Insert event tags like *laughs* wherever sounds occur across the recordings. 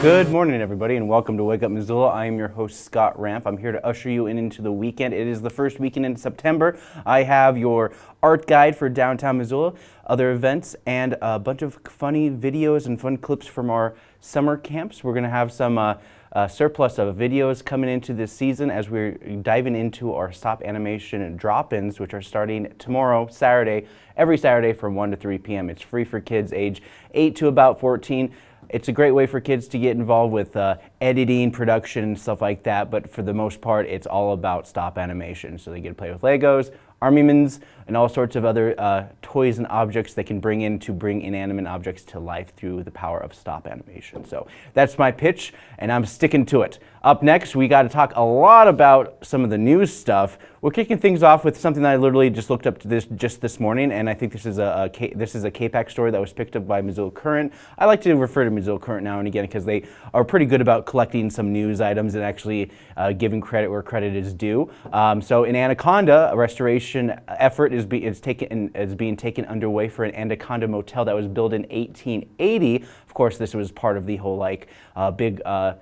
Good morning, everybody, and welcome to Wake Up Missoula. I am your host, Scott Ramp. I'm here to usher you in into the weekend. It is the first weekend in September. I have your art guide for downtown Missoula, other events, and a bunch of funny videos and fun clips from our summer camps. We're going to have some uh, uh, surplus of videos coming into this season as we're diving into our stop animation drop-ins, which are starting tomorrow, Saturday, every Saturday from 1 to 3 p.m. It's free for kids age 8 to about 14. It's a great way for kids to get involved with uh, editing, production, stuff like that, but for the most part, it's all about stop animation. So they get to play with Legos, Armymans, and all sorts of other uh, toys and objects they can bring in to bring inanimate objects to life through the power of stop animation. So that's my pitch, and I'm sticking to it. Up next, we got to talk a lot about some of the news stuff. We're kicking things off with something that I literally just looked up to this just this morning, and I think this is a, a this is a KPAX story that was picked up by Missoula Current. I like to refer to Missoula Current now and again because they are pretty good about collecting some news items and actually uh, giving credit where credit is due. Um, so in Anaconda, a restoration effort is, be, is, taken, is being taken underway for an Anaconda motel that was built in 1880. Of course, this was part of the whole like uh, big uh,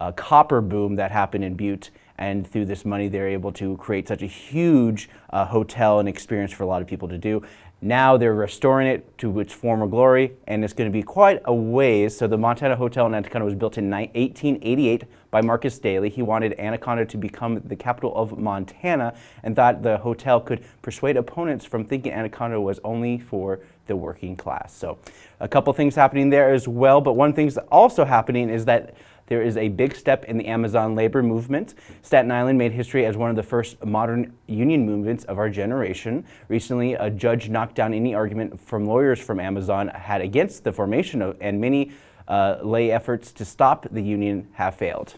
uh, copper boom that happened in Butte and through this money they're able to create such a huge uh, hotel and experience for a lot of people to do. Now they're restoring it to its former glory and it's going to be quite a ways. So the Montana Hotel in Anaconda was built in 1888 by Marcus Daly. He wanted Anaconda to become the capital of Montana and thought the hotel could persuade opponents from thinking Anaconda was only for the working class. So a couple things happening there as well, but one thing that's also happening is that there is a big step in the Amazon labor movement. Staten Island made history as one of the first modern union movements of our generation. Recently, a judge knocked down any argument from lawyers from Amazon had against the formation of, and many uh, lay efforts to stop the union have failed.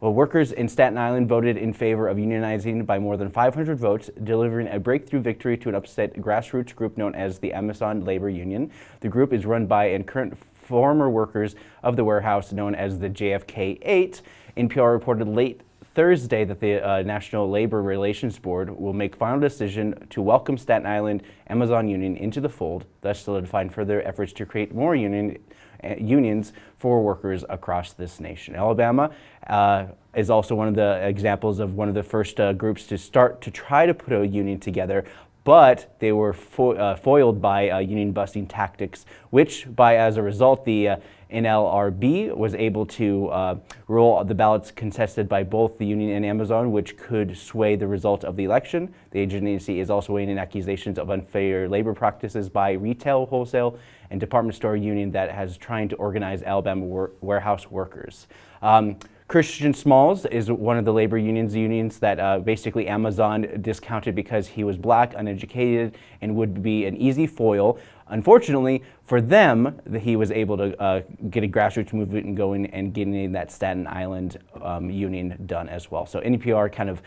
Well, workers in Staten Island voted in favor of unionizing by more than 500 votes, delivering a breakthrough victory to an upset grassroots group known as the Amazon Labor Union. The group is run by and current former workers of the warehouse known as the JFK-8. NPR reported late Thursday that the uh, National Labor Relations Board will make final decision to welcome Staten Island Amazon Union into the fold, thus solidifying further efforts to create more union, uh, unions for workers across this nation. Alabama uh, is also one of the examples of one of the first uh, groups to start to try to put a union together, but they were fo uh, foiled by uh, union busting tactics, which by as a result the uh, NLRB was able to uh, rule the ballots contested by both the union and Amazon, which could sway the result of the election. The agency is also weighing in accusations of unfair labor practices by retail, wholesale, and department store union that has trying to organize Alabama warehouse workers. Um, Christian Smalls is one of the labor unions unions that uh, basically Amazon discounted because he was black, uneducated, and would be an easy foil. Unfortunately, for them, he was able to uh, get a grassroots movement going and getting that Staten Island um, union done as well. So NPR kind of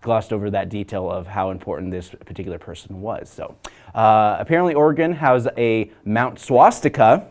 glossed over that detail of how important this particular person was. So uh, apparently Oregon has a Mount Swastika,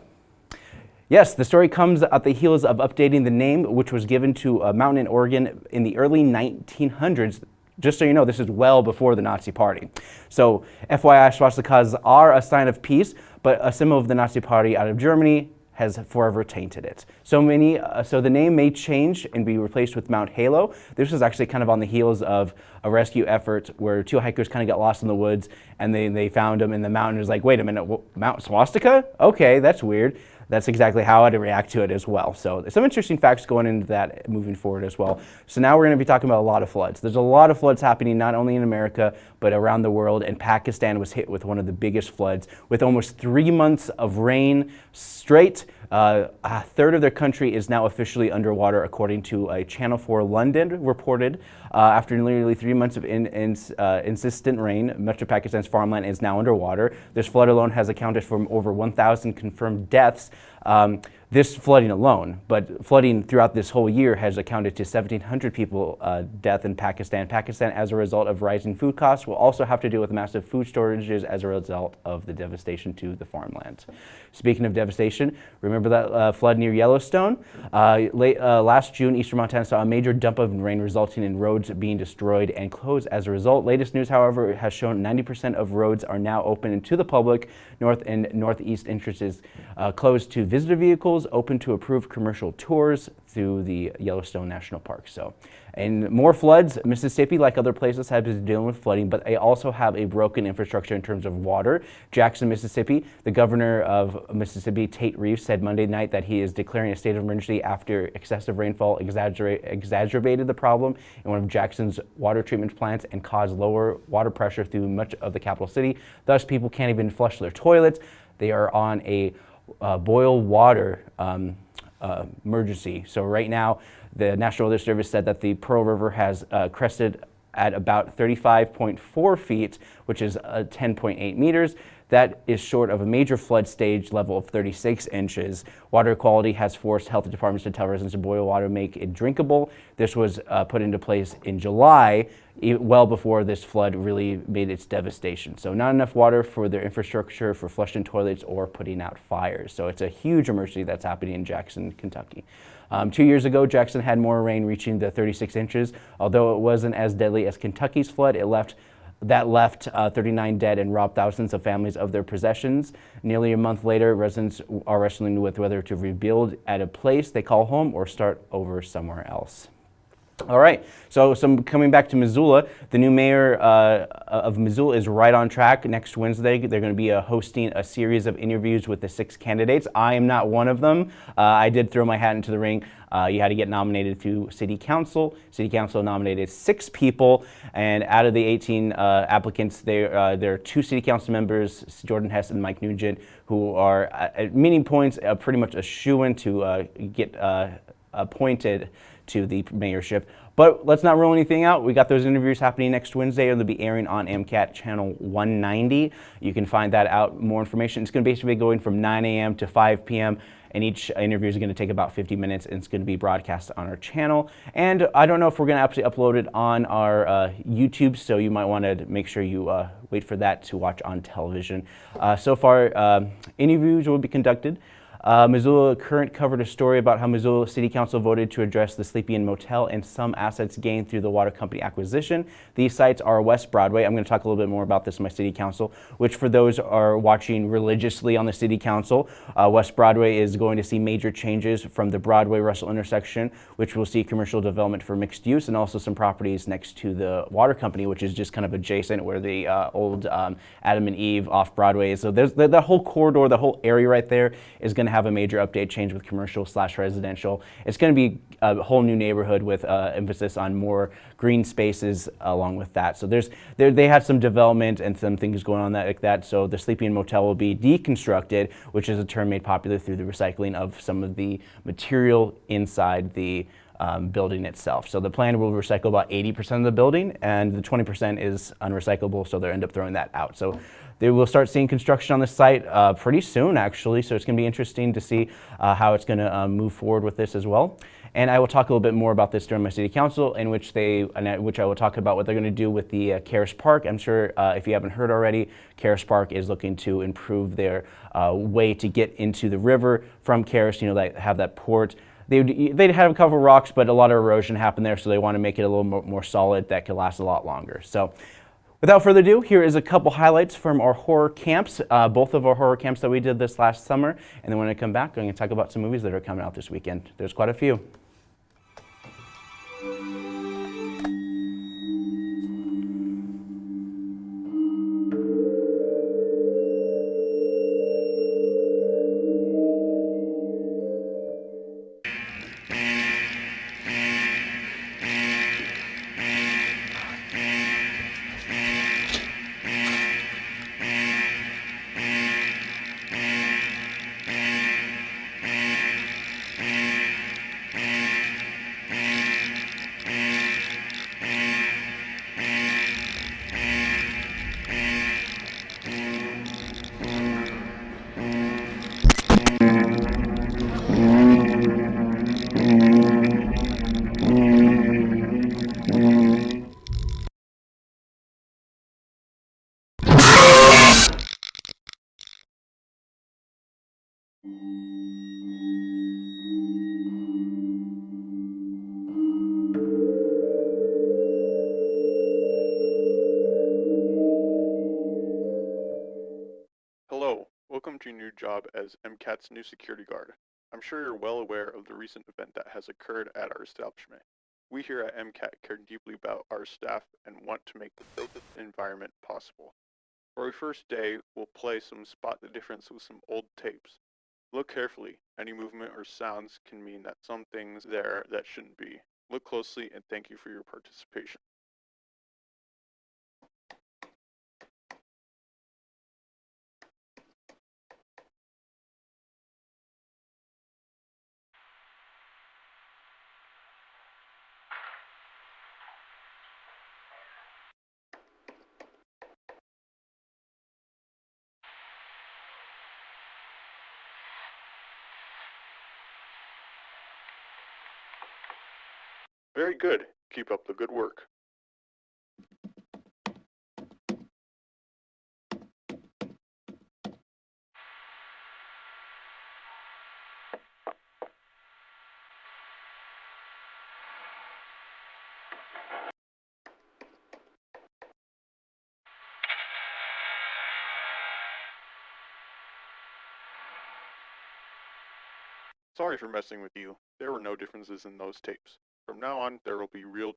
Yes, the story comes at the heels of updating the name, which was given to a mountain in Oregon in the early 1900s. Just so you know, this is well before the Nazi Party. So, FYI, swastikas are a sign of peace, but a symbol of the Nazi Party out of Germany has forever tainted it. So many, uh, so the name may change and be replaced with Mount Halo. This was actually kind of on the heels of a rescue effort where two hikers kind of got lost in the woods and they, they found them in the mountain. It was like, wait a minute, Mount Swastika? Okay, that's weird that's exactly how I'd react to it as well. So some interesting facts going into that moving forward as well. So now we're going to be talking about a lot of floods. There's a lot of floods happening not only in America, but around the world. And Pakistan was hit with one of the biggest floods with almost three months of rain straight. Uh, a third of their country is now officially underwater, according to a Channel 4 London reported. Uh, after nearly three months of in, in, uh, insistent rain, much of Pakistan's farmland is now underwater. This flood alone has accounted for over 1,000 confirmed deaths. Um, this flooding alone, but flooding throughout this whole year has accounted to 1,700 people uh, death in Pakistan. Pakistan, as a result of rising food costs, will also have to deal with massive food shortages as a result of the devastation to the farmland. Speaking of devastation, remember that uh, flood near Yellowstone? Uh, late, uh, last June, eastern Montana saw a major dump of rain resulting in roads being destroyed and closed as a result. Latest news, however, has shown 90% of roads are now open to the public. North and northeast entrances uh, closed to visitor vehicles open to approved commercial tours through the Yellowstone National Park. So, and more floods. Mississippi, like other places, has been dealing with flooding, but they also have a broken infrastructure in terms of water. Jackson, Mississippi, the governor of Mississippi, Tate Reeves, said Monday night that he is declaring a state of emergency after excessive rainfall exacerbated the problem in one of Jackson's water treatment plants and caused lower water pressure through much of the capital city. Thus, people can't even flush their toilets. They are on a uh, boil water um, uh, emergency. So right now, the National Weather Service said that the Pearl River has uh, crested at about 35.4 feet, which is uh, 10.8 meters. That is short of a major flood stage level of 36 inches. Water quality has forced health departments to tell residents to boil water, make it drinkable. This was uh, put into place in July, well before this flood really made its devastation. So not enough water for their infrastructure, for flushing toilets, or putting out fires. So it's a huge emergency that's happening in Jackson, Kentucky. Um, two years ago, Jackson had more rain reaching the 36 inches. Although it wasn't as deadly as Kentucky's flood, it left that left uh, 39 dead and robbed thousands of families of their possessions. Nearly a month later, residents are wrestling with whether to rebuild at a place they call home or start over somewhere else. All right, so some coming back to Missoula, the new mayor uh, of Missoula is right on track. Next Wednesday, they're going to be uh, hosting a series of interviews with the six candidates. I am not one of them. Uh, I did throw my hat into the ring. Uh, you had to get nominated through City Council. City Council nominated six people, and out of the 18 uh, applicants, there, uh, there are two City Council members, Jordan Hess and Mike Nugent, who are at meeting points pretty much a shoo-in to get appointed to the mayorship. But let's not rule anything out. We got those interviews happening next Wednesday. And they'll be airing on MCAT channel 190. You can find that out, more information. It's going to basically be going from 9 a.m. to 5 p.m and each interview is going to take about 50 minutes and it's going to be broadcast on our channel. And I don't know if we're going to actually upload it on our uh, YouTube, so you might want to make sure you uh, wait for that to watch on television. Uh, so far, uh, interviews will be conducted uh, Missoula Current covered a story about how Missoula City Council voted to address the Sleepy Inn Motel and some assets gained through the water company acquisition. These sites are West Broadway. I'm going to talk a little bit more about this in my City Council, which for those are watching religiously on the City Council, uh, West Broadway is going to see major changes from the Broadway-Russell intersection, which will see commercial development for mixed use and also some properties next to the water company, which is just kind of adjacent where the uh, old um, Adam and Eve off Broadway is. So there's the, the whole corridor, the whole area right there is going to have a major update change with commercial slash residential. It's going to be a whole new neighborhood with uh, emphasis on more green spaces along with that. So there's they had some development and some things going on that, like that. So the Sleepy Inn Motel will be deconstructed, which is a term made popular through the recycling of some of the material inside the um, building itself. So the plan will recycle about 80% of the building and the 20% is unrecyclable, so they'll end up throwing that out. So they will start seeing construction on the site uh, pretty soon, actually. So it's going to be interesting to see uh, how it's going to uh, move forward with this as well. And I will talk a little bit more about this during my city council, in which they, which I will talk about what they're going to do with the uh, Caras Park. I'm sure uh, if you haven't heard already, Caras Park is looking to improve their uh, way to get into the river from Caras. You know, they have that port. They they'd have a couple rocks, but a lot of erosion happened there, so they want to make it a little more, more solid that could last a lot longer. So Without further ado, here is a couple highlights from our horror camps, uh, both of our horror camps that we did this last summer. And then when I come back, I'm going to talk about some movies that are coming out this weekend. There's quite a few. New job as MCAT's new security guard. I'm sure you're well aware of the recent event that has occurred at our establishment. We here at MCAT care deeply about our staff and want to make the safest environment possible. For our first day, we'll play some Spot the Difference with some old tapes. Look carefully. Any movement or sounds can mean that some things there that shouldn't be. Look closely and thank you for your participation. Good. Keep up the good work. Sorry for messing with you. There were no differences in those tapes. From now on, there will be real.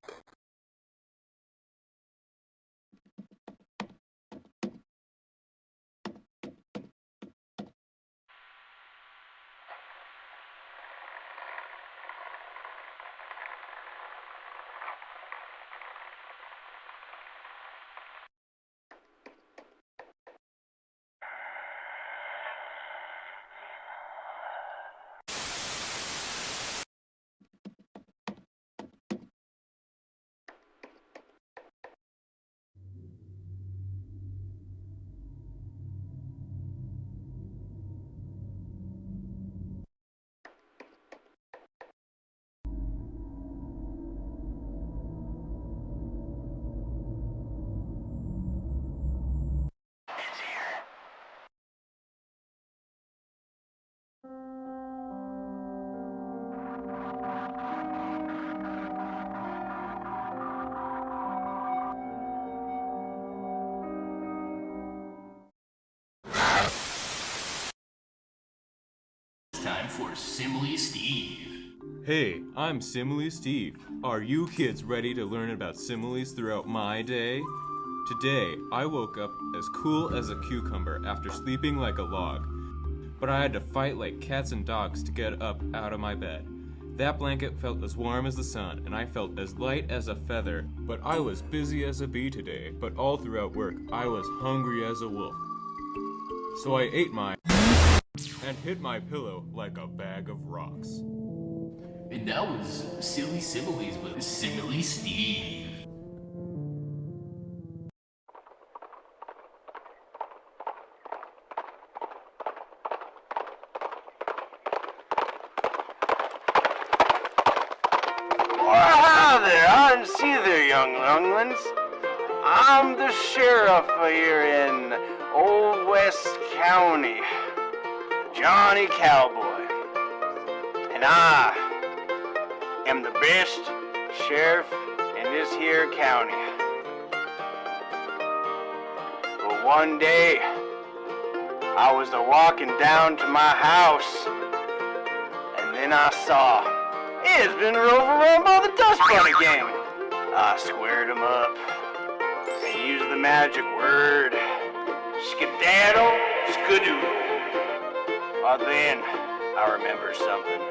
For Simile Steve. Hey, I'm Simile Steve. Are you kids ready to learn about similes throughout my day? Today, I woke up as cool as a cucumber after sleeping like a log. But I had to fight like cats and dogs to get up out of my bed. That blanket felt as warm as the sun, and I felt as light as a feather. But I was busy as a bee today, but all throughout work, I was hungry as a wolf. So I ate my and hit my pillow like a bag of rocks. And that was Silly Similes with Simile Steve. Well, hi there, I see there, young younglings. I'm the sheriff here in Old West County, Johnny Cowboy. And I am the best sheriff in this here county. But one day, I was a walking down to my house, and then I saw it's been overrun by the Dust Bunny gang. I squared them up and used the magic word skedaddle skadoodle. But then I remember something.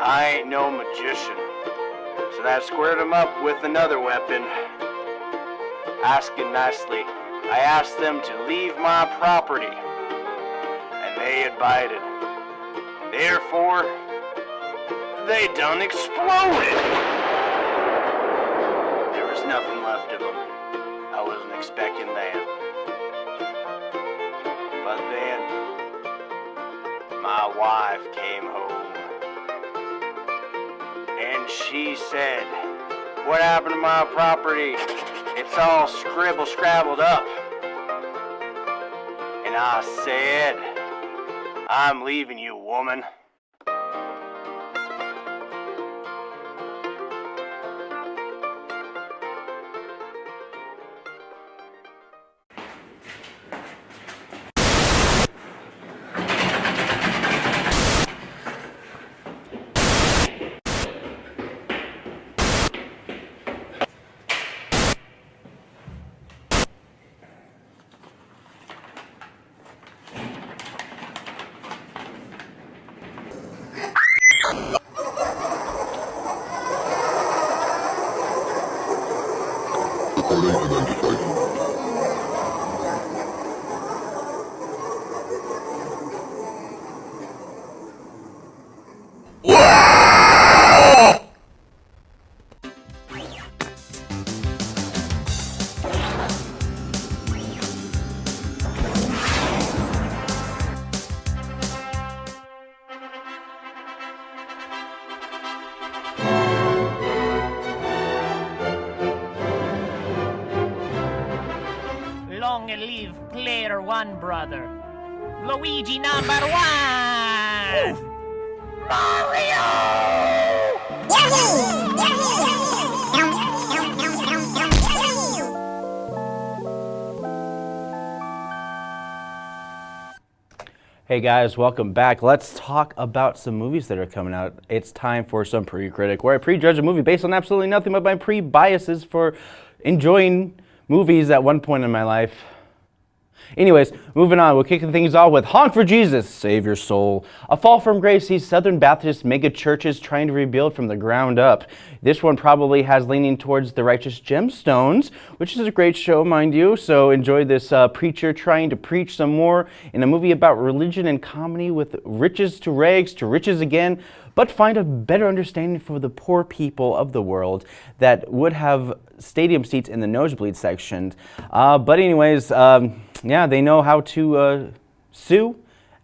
I ain't no magician, so I squared them up with another weapon. Asking nicely, I asked them to leave my property, and they abided. Therefore, they done exploded. There was nothing left of them. Wife came home. And she said, What happened to my property? It's all scribble scrabbled up. And I said, I'm leaving you, woman. Brother. Luigi number one! Mario! Hey guys, welcome back. Let's talk about some movies that are coming out. It's time for some pre-critic, where I prejudge a movie based on absolutely nothing but my pre-biases for enjoying movies at one point in my life. Anyways, moving on, we're kicking things off with Honk for Jesus, Save Your Soul. A fall from grace sees Southern Baptist mega churches trying to rebuild from the ground up. This one probably has leaning towards the righteous gemstones, which is a great show, mind you. So enjoy this uh, preacher trying to preach some more in a movie about religion and comedy with riches to rags to riches again but find a better understanding for the poor people of the world that would have stadium seats in the nosebleed section. Uh, but anyways, um, yeah, they know how to uh, sue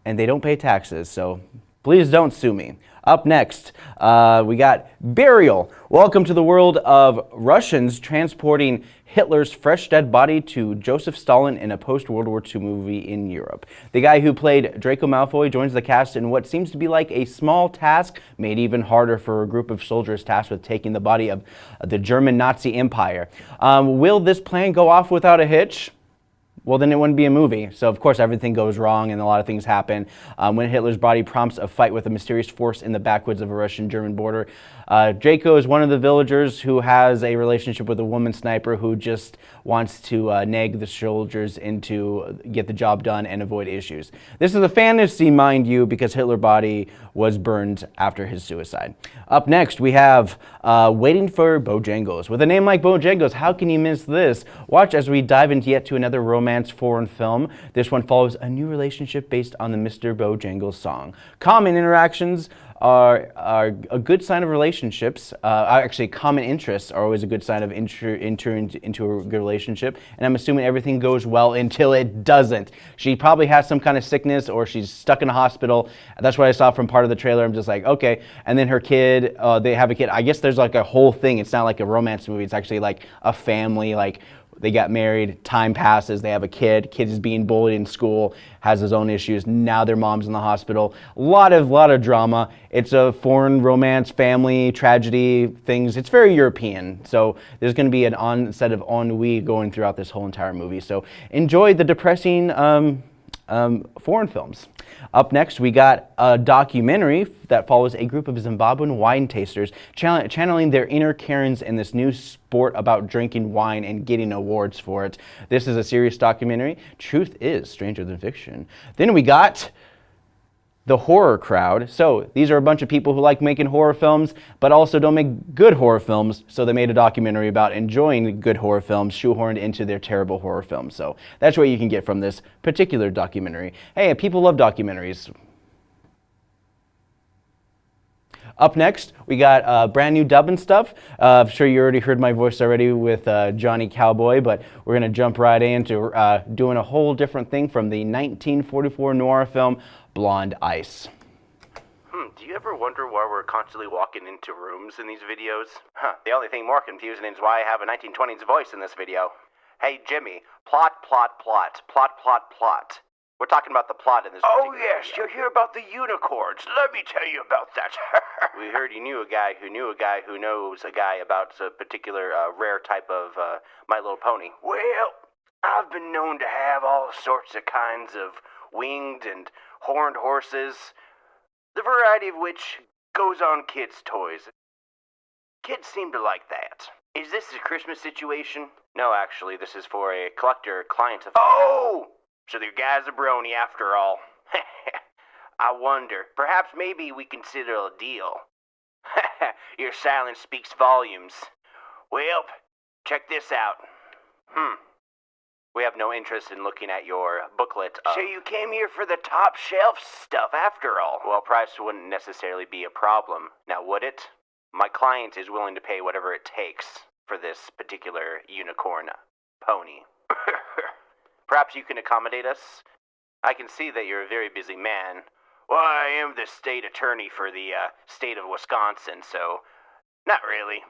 and they don't pay taxes. So please don't sue me. Up next, uh, we got Burial. Welcome to the world of Russians transporting Hitler's fresh dead body to Joseph Stalin in a post-World War II movie in Europe. The guy who played Draco Malfoy joins the cast in what seems to be like a small task made even harder for a group of soldiers tasked with taking the body of the German Nazi Empire. Um, will this plan go off without a hitch? Well, then it wouldn't be a movie. So, of course, everything goes wrong and a lot of things happen. Um, when Hitler's body prompts a fight with a mysterious force in the backwoods of a Russian German border, uh, Draco is one of the villagers who has a relationship with a woman sniper who just wants to uh, nag the soldiers into get the job done and avoid issues. This is a fantasy, mind you, because Hitler's body was burned after his suicide. Up next, we have uh, Waiting for Bojangles. With a name like Bojangles, how can you miss this? Watch as we dive into yet to another romance foreign film. This one follows a new relationship based on the Mr. Bojangles song. Common interactions are, are a good sign of relationships. Uh, actually, common interests are always a good sign of entering enter into a good relationship. And I'm assuming everything goes well until it doesn't. She probably has some kind of sickness or she's stuck in a hospital. That's what I saw from part of the trailer. I'm just like, okay. And then her kid, uh, they have a kid. I guess there's like a whole thing. It's not like a romance movie. It's actually like a family, like they got married, time passes, they have a kid, kid is being bullied in school, has his own issues, now their mom's in the hospital. A lot of, lot of drama. It's a foreign romance, family, tragedy, things. It's very European. So there's going to be an on set of ennui going throughout this whole entire movie. So enjoy the depressing um, um, foreign films. Up next, we got a documentary that follows a group of Zimbabwean wine tasters channeling their inner Karens in this new sport about drinking wine and getting awards for it. This is a serious documentary. Truth is stranger than fiction. Then we got the horror crowd. So these are a bunch of people who like making horror films, but also don't make good horror films. So they made a documentary about enjoying good horror films shoehorned into their terrible horror films. So that's what you can get from this particular documentary. Hey, people love documentaries. Up next, we got uh, brand new dubbing stuff. Uh, I'm sure you already heard my voice already with uh, Johnny Cowboy, but we're going to jump right into uh, doing a whole different thing from the 1944 noir film Blonde Ice. Hmm, do you ever wonder why we're constantly walking into rooms in these videos? Huh, the only thing more confusing is why I have a 1920s voice in this video. Hey, Jimmy, plot, plot, plot, plot, plot, plot. We're talking about the plot in this. Video. Oh yes, video. you'll hear about the unicorns. Let me tell you about that. *laughs* we heard you knew a guy who knew a guy who knows a guy about a particular uh, rare type of uh, My Little Pony. Well, I've been known to have all sorts of kinds of winged and horned horses, the variety of which goes on kids' toys. Kids seem to like that. Is this a Christmas situation? No, actually, this is for a collector client of. Oh! So the guy's a brony after all. *laughs* I wonder. Perhaps maybe we consider a deal. *laughs* Your silence speaks volumes. Well, check this out. Hmm. We have no interest in looking at your booklet. Of... So you came here for the top shelf stuff after all? Well, price wouldn't necessarily be a problem. Now, would it? My client is willing to pay whatever it takes for this particular unicorn pony. *coughs* Perhaps you can accommodate us? I can see that you're a very busy man. Well, I am the state attorney for the uh, state of Wisconsin, so not really.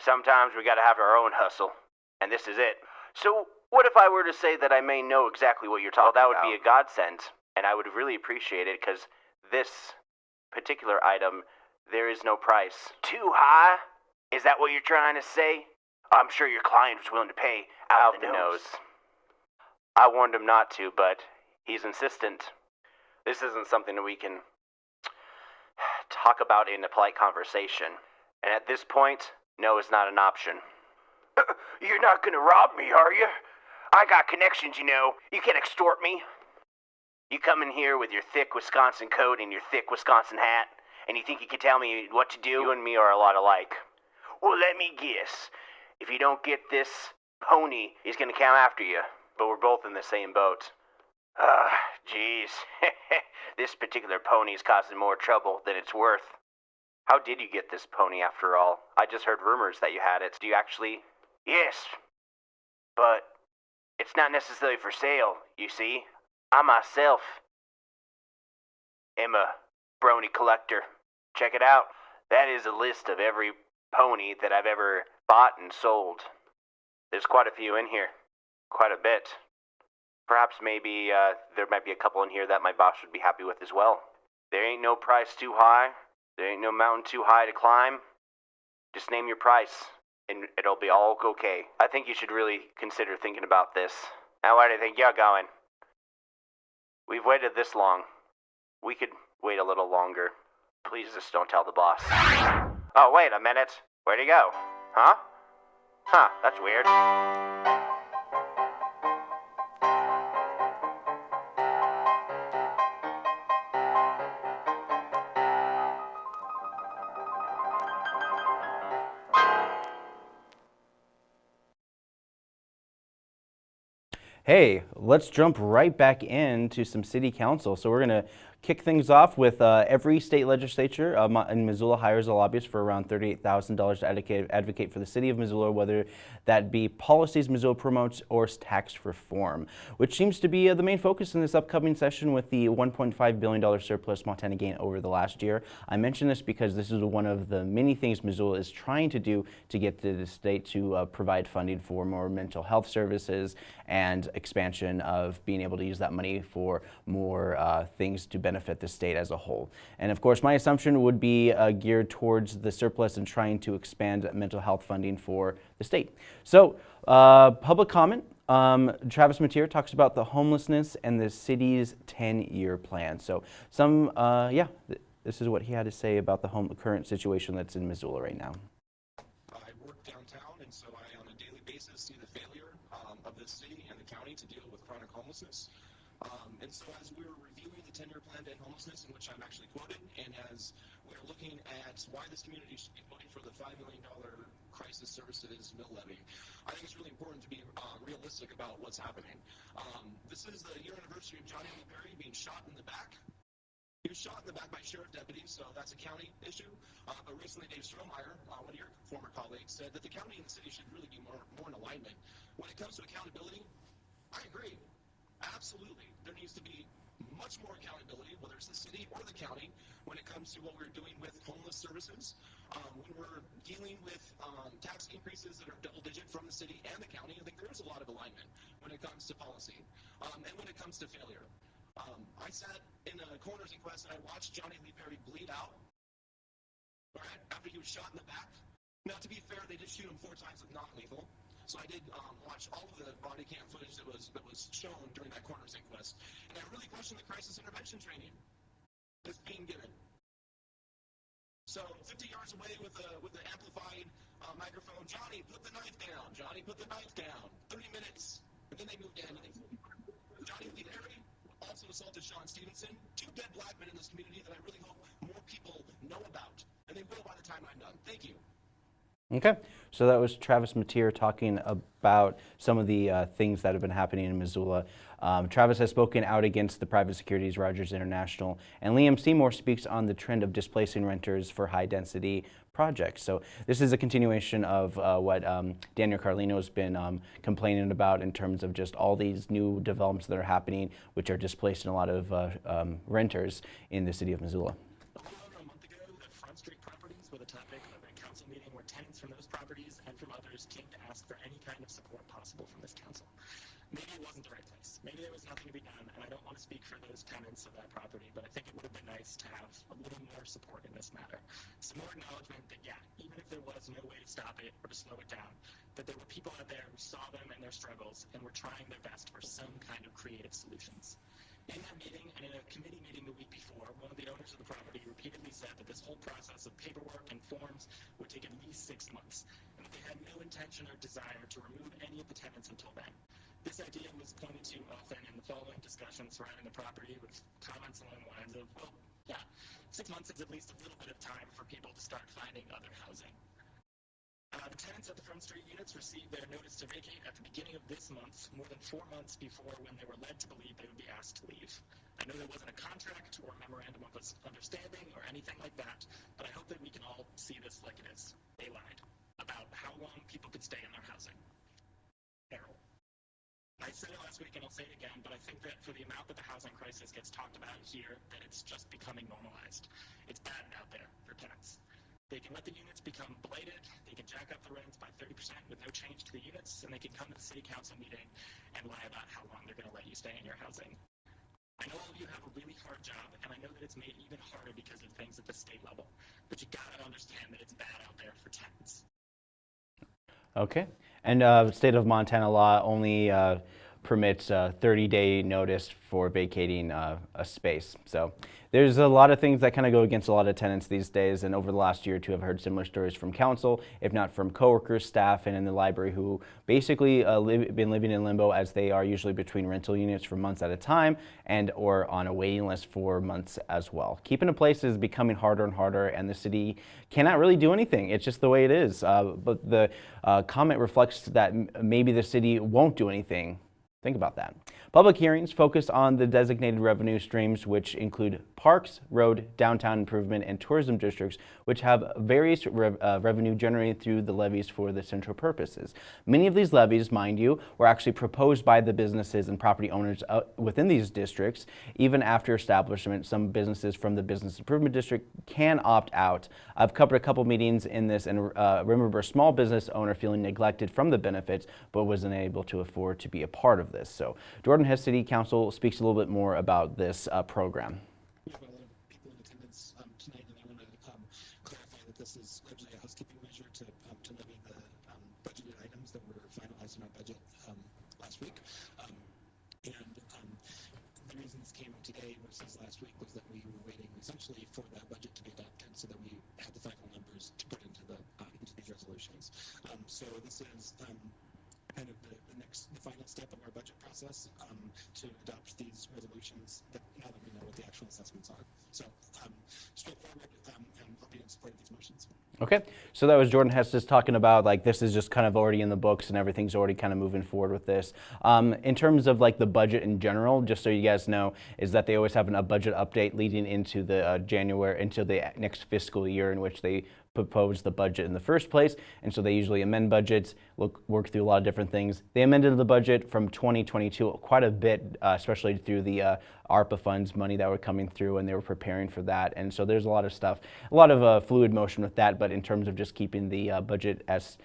Sometimes we gotta have our own hustle, and this is it. So, What if I were to say that I may know exactly what you're talking about? That would be a godsend, and I would really appreciate it because this particular item, there is no price. Too high? Is that what you're trying to say? I'm sure your client was willing to pay out, the, nose. I warned him not to, but he's insistent. This isn't something that we can talk about in a polite conversation. And at this point, no is not an option. *coughs* You're not gonna rob me, are you? I got connections, you know. You can't extort me. You come in here with your thick Wisconsin coat and your thick Wisconsin hat, and you think you can tell me what to do? You and me are a lot alike. Well, let me guess. If you don't get this pony, he's gonna come after you. But we're both in the same boat. Ah, jeez. *laughs* this particular pony is causing more trouble than it's worth. How did you get this pony after all? I just heard rumors that you had it. Do you actually? Yes. But it's not necessarily for sale, you see. I myself am a brony collector. Check it out. That is a list of every pony that I've ever bought and sold. There's quite a few in here. Quite a bit. Perhaps maybe uh, there might be a couple in here that my boss would be happy with as well. There ain't no price too high. There ain't no mountain too high to climb. Just name your price, and it'll be all okay. I think you should really consider thinking about this. Now, where do you think you're going? We've waited this long. We could wait a little longer. Please just don't tell the boss. Oh, wait a minute. Where'd he go? Huh? Huh, that's weird. Hey, let's jump right back into some city council. So we're going to kick things off with uh, every state legislature um, in Missoula hires a lobbyist for around $38,000 to advocate, advocate for the city of Missoula, whether that be policies Missoula promotes or tax reform, which seems to be uh, the main focus in this upcoming session with the $1.5 billion surplus Montana gained over the last year. I mention this because this is one of the many things Missoula is trying to do to get the state to uh, provide funding for more mental health services and expansion of being able to use that money for more uh, things to benefit the state as a whole. And of course, my assumption would be uh, geared towards the surplus and trying to expand mental health funding for the state. So, uh, public comment. Um, Travis Mateer talks about the homelessness and the city's 10-year plan. So, some, uh, yeah, th this is what he had to say about the home, current situation that's in Missoula right now. I work downtown, and so I, on a daily basis, see the failure um, of the city and the county to deal with chronic homelessness. Um, and so as we were reviewing the 10-year plan to end homelessness, in which I'm actually quoted, and as we're looking at why this community should be voting for the $5 million crisis services mill levy, I think it's really important to be uh, realistic about what's happening. Um, this is the year anniversary of Johnny Lee Perry being shot in the back. He was shot in the back by sheriff deputies, so that's a county issue. Uh, but recently, Dave Strohmaier, uh, one of your former colleagues, said that the county and the city should really be more, more in alignment. When it comes to accountability, I agree. Absolutely. There needs to be much more accountability, whether it's the city or the county, when it comes to what we're doing with homeless services. Um, when we're dealing with um, tax increases that are double digit from the city and the county, I think there is a lot of alignment when it comes to policy um, and when it comes to failure. Um, I sat in a coroner's inquest and I watched Johnny Lee Perry bleed out right, after he was shot in the back. Now, to be fair, they did shoot him four times with non-lethal. So I did um, watch all of the body cam footage that was that was shown during that coroner's inquest, and I really questioned the crisis intervention training that's being given. So 50 yards away with the with the amplified uh, microphone, Johnny, put the knife down. Johnny, put the knife down. 30 minutes, and then they moved in. Johnny Lee Perry also assaulted Sean Stevenson. Two dead black men in this community that I really hope more people know about, and they will by the time I'm done. Thank you. Okay, so that was Travis Mateer talking about some of the uh, things that have been happening in Missoula. Um, Travis has spoken out against the private securities Rogers International, and Liam Seymour speaks on the trend of displacing renters for high-density projects. So this is a continuation of uh, what um, Daniel Carlino has been um, complaining about in terms of just all these new developments that are happening, which are displacing a lot of uh, um, renters in the city of Missoula. A little over a month ago, the Front Street properties were the topic of a council meeting where tenants from those properties and from others came to ask for any kind of support possible from this council. maybe it wasn't the right place. Maybe there was nothing to be done, and I don't want to speak for those tenants of that property, but I think it would have been nice to have a little more support in this matter. Some more acknowledgement that, yeah, even if there was no way to stop it or to slow it down, that there were people out there who saw them and their struggles and were trying their best for some kind of creative solutions. In that meeting and in a committee meeting the week before, one of the owners of the property repeatedly said that this whole process of paperwork and forms would take at least six months, and that they had no intention or desire to remove any of the tenants until then. This idea was pointed to often in the following discussions surrounding the property with comments along the lines of, well, yeah, six months is at least a little bit of time for people to start finding other housing. Uh, the tenants at the Front Street units received their notice to vacate at the beginning of this month, more than four months before when they were led to believe they would be asked to leave. I know there wasn't a contract or memorandum of understanding or anything like that, but I hope that we can all see this like it is. They lied about how long people could stay in their housing. Terrible. I said it last week and I'll say it again, but I think that for the amount that the housing crisis gets talked about here, that it's just becoming normalized. It's bad out there for tenants. They can let the units become blighted, they can jack up the rents by 30% with no change to the units, and they can come to the city council meeting and lie about how long they're going to let you stay in your housing. I know all of you have a really hard job, and I know that it's made even harder because of things at the state level, but you gotta understand that it's bad out there for tenants. Okay. And uh, state of Montana law only uh, permits a 30-day notice for vacating uh, a space. So there's a lot of things that kind of go against a lot of tenants these days. And over the last year or two, I've heard similar stories from council, if not from coworkers, staff, and in the library who basically uh, live, been living in limbo as they are usually between rental units for months at a time and or on a waiting list for months as well. Keeping a place is becoming harder and harder, and the city cannot really do anything. It's just the way it is. Uh, but the uh, comment reflects that maybe the city won't do anything Think about that. Public hearings focus on the designated revenue streams, which include parks, road, downtown improvement, and tourism districts, which have various uh, revenue generated through the levies for the central purposes. Many of these levies, mind you, were actually proposed by the businesses and property owners uh, within these districts. Even after establishment, some businesses from the business improvement district can opt out. I've covered a couple meetings in this and uh, remember a small business owner feeling neglected from the benefits, but wasn't able to afford to be a part of this. So Jordan Hess City Council speaks a little bit more about this uh, program. Of this is a housekeeping measure to, um, levy the um, budgeted items that were finalized in our budget um, last week. Um, and the reason this came today versus last week was that we were waiting essentially for budget to be adopted so that we had the final numbers to put into the uh, these resolutions. So this is kind of the, the next, the final step of our process um, to adopt these resolutions that now that we know what the actual assessments are. So um, straightforward, um, and I'll be in support of these motions. Okay, so that was Jordan Hess just talking about like this is just kind of already in the books and everything's already kind of moving forward with this. Um, in terms of like the budget in general, just so you guys know, is that they always have an, a budget update leading into the uh, January, into the next fiscal year in which they propose the budget in the first place, and so they usually amend budgets, look, work through a lot of different things. They amended the budget from 2022 quite a bit, uh, especially through the uh, ARPA funds money that were coming through, and they were preparing for that. And so there's a lot of stuff, a lot of uh, fluid motion with that, but in terms of just keeping the uh, budget as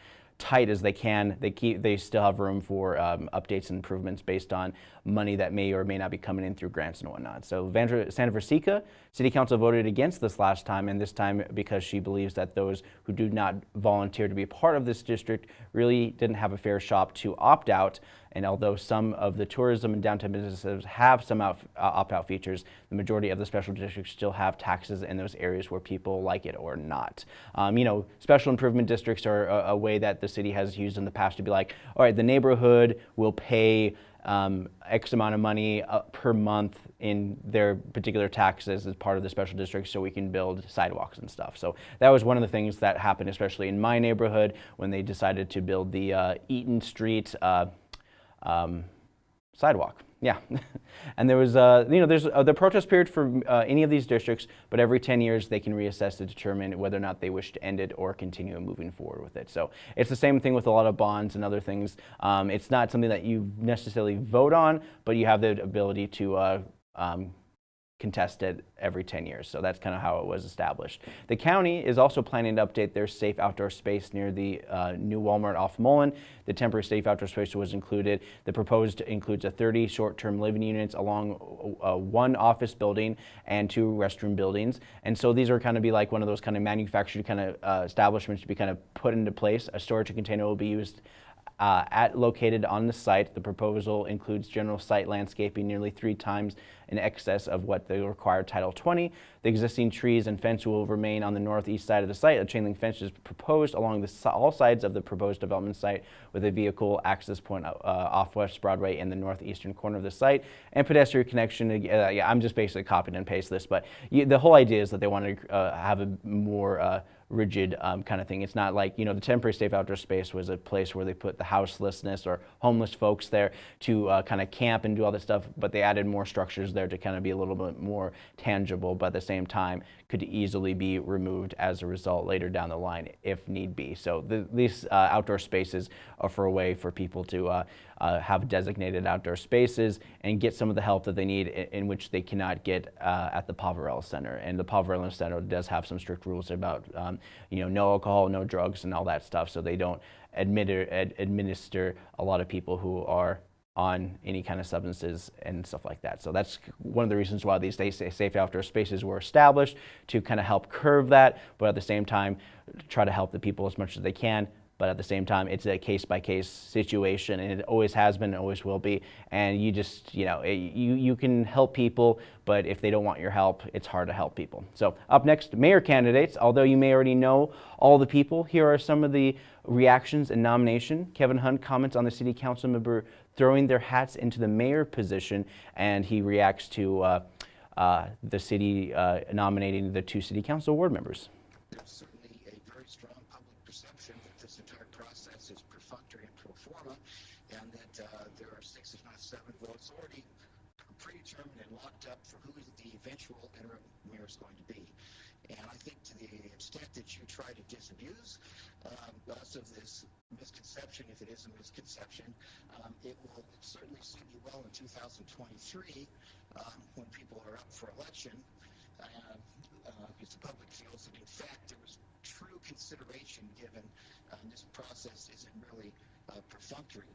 tight as they can. They keep they still have room for um, updates and improvements based on money that may or may not be coming in through grants and whatnot. So Vandra, Santa Versica City Council voted against this last time, and this time because she believes that those who do not volunteer to be part of this district really didn't have a fair shot to opt out. And although some of the tourism and downtown businesses have some uh, opt-out features, the majority of the special districts still have taxes in those areas where people like it or not. Um, you know, special improvement districts are a, a way that the city has used in the past to be like, all right, the neighborhood will pay um, X amount of money uh, per month in their particular taxes as part of the special district so we can build sidewalks and stuff. So that was one of the things that happened, especially in my neighborhood when they decided to build the uh, Eaton Street uh, um, sidewalk. Yeah, *laughs* and there was, uh, you know, there's uh, the protest period for uh, any of these districts, but every 10 years they can reassess to determine whether or not they wish to end it or continue moving forward with it. So it's the same thing with a lot of bonds and other things. Um, it's not something that you necessarily vote on, but you have the ability to uh, um, contested every 10 years. So that's kind of how it was established. The county is also planning to update their safe outdoor space near the uh, new Walmart off Mullan. The temporary safe outdoor space was included. The proposed includes a 30 short-term living units along uh, one office building and two restroom buildings. And so these are kind of be like one of those kind of manufactured kind of uh, establishments to be kind of put into place. A storage container will be used uh, at located on the site. The proposal includes general site landscaping nearly three times in excess of what the required Title 20. The existing trees and fence will remain on the northeast side of the site. A chain link fence is proposed along the, all sides of the proposed development site with a vehicle access point uh, off West Broadway in the northeastern corner of the site and pedestrian connection. Uh, yeah, I'm just basically copying and paste this, but you, the whole idea is that they want to uh, have a more uh, rigid um, kind of thing. It's not like, you know, the temporary safe outdoor space was a place where they put the houselessness or homeless folks there to uh, kind of camp and do all this stuff, but they added more structures there to kind of be a little bit more tangible, but at the same time could easily be removed as a result later down the line if need be. So the, these uh, outdoor spaces are for a way for people to uh, uh, have designated outdoor spaces and get some of the help that they need in, in which they cannot get uh, at the Poverello Center. And the Poverello Center does have some strict rules about, um, you know, no alcohol, no drugs, and all that stuff. So they don't admit, ad, administer a lot of people who are on any kind of substances and stuff like that. So that's one of the reasons why these safe outdoor spaces were established to kind of help curve that, but at the same time, try to help the people as much as they can but at the same time, it's a case by case situation, and it always has been, and always will be. And you just, you know, it, you you can help people, but if they don't want your help, it's hard to help people. So up next, mayor candidates. Although you may already know all the people, here are some of the reactions and nomination. Kevin Hunt comments on the city council member throwing their hats into the mayor position, and he reacts to uh, uh, the city uh, nominating the two city council ward members. There's certainly a very strong public perception that this entire process is perfunctory and pro forma, and that there are six, if not seven, votes already predetermined and locked up for who the eventual interim mayor is going to be. And I think to the extent that you try to disabuse um, us of this misconception, if it is a misconception, um, it will certainly suit you well in 2023 um, when people are up for election. Uh, uh, because the public feels that in fact there was true consideration given uh, this process isn't really uh, perfunctory.